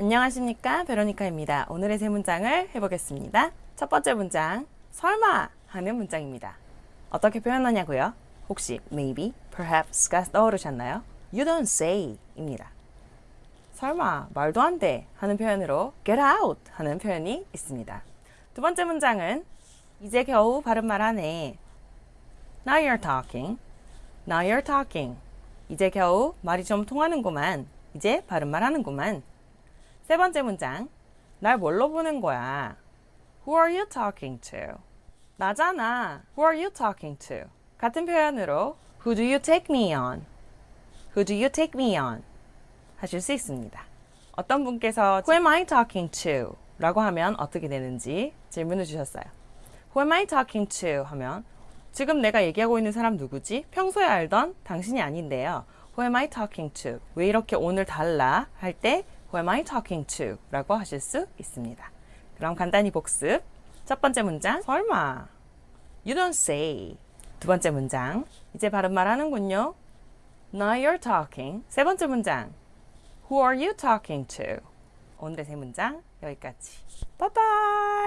안녕하십니까 베로니카입니다. 오늘의 세 문장을 해보겠습니다. 첫 번째 문장 설마 하는 문장입니다. 어떻게 표현하냐고요? 혹시 maybe, perhaps가 떠오르셨나요? You don't say 입니다. 설마 말도 안 돼 하는 표현으로 get out 하는 표현이 있습니다. 두 번째 문장은 이제 겨우 바른말 하네. Now you're talking. Now you're talking. 이제 겨우 말이 좀 통하는구만. 이제 바른말 하는구만. 세 번째 문장. 날 뭘로 보는 거야? Who are you talking to? 나잖아. Who are you talking to? 같은 표현으로 Who do you take me on? Who do you take me on? 하실 수 있습니다. 어떤 분께서 Who am I talking to? 라고 하면 어떻게 되는지 질문을 주셨어요. Who am I talking to? 하면 지금 내가 얘기하고 있는 사람 누구지? 평소에 알던 당신이 아닌데요. Who am I talking to? 왜 이렇게 오늘 달라? 할 때 Who am I talking to? 라고 하실 수 있습니다. 그럼 간단히 복습. 첫 번째 문장 설마 You don't say. 두 번째 문장 이제 바른말 하는군요. Now you're talking. 세 번째 문장 Who are you talking to? 오늘의 세 문장 여기까지. Bye.